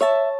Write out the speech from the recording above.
you